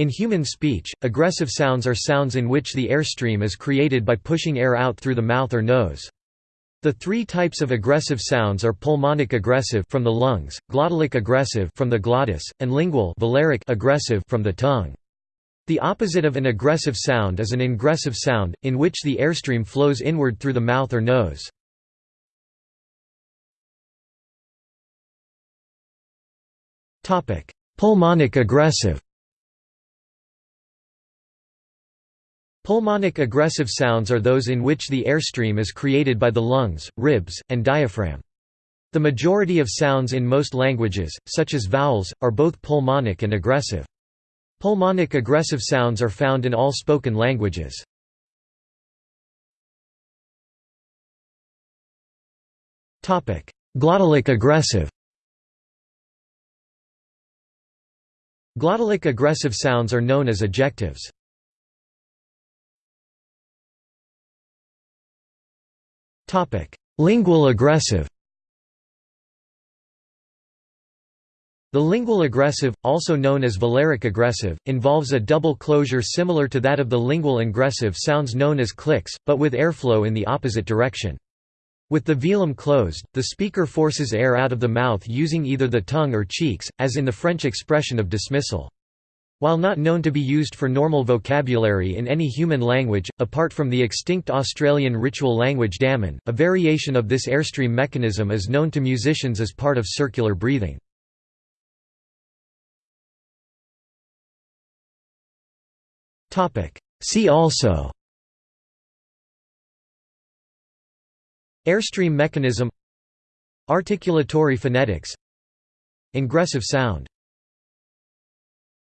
In human speech, egressive sounds are sounds in which the airstream is created by pushing air out through the mouth or nose. The three types of egressive sounds are pulmonic egressive from the lungs, glottalic egressive from the glottis, and lingual egressive from the tongue. The opposite of an egressive sound is an ingressive sound, in which the airstream flows inward through the mouth or nose. Pulmonic egressive Pulmonic egressive sounds are those in which the airstream is created by the lungs, ribs, and diaphragm. The majority of sounds in most languages, such as vowels, are both pulmonic and egressive. Pulmonic egressive sounds are found in all spoken languages. Glottalic egressive Glottalic egressive sounds are known as ejectives. Lingual egressive The lingual egressive, also known as velaric egressive, involves a double closure similar to that of the lingual ingressive sounds known as clicks, but with airflow in the opposite direction. With the velum closed, the speaker forces air out of the mouth using either the tongue or cheeks, as in the French expression of dismissal. While not known to be used for normal vocabulary in any human language, apart from the extinct Australian ritual language Damin, a variation of this airstream mechanism is known to musicians as part of circular breathing. See also Airstream mechanism Articulatory phonetics Ingressive sound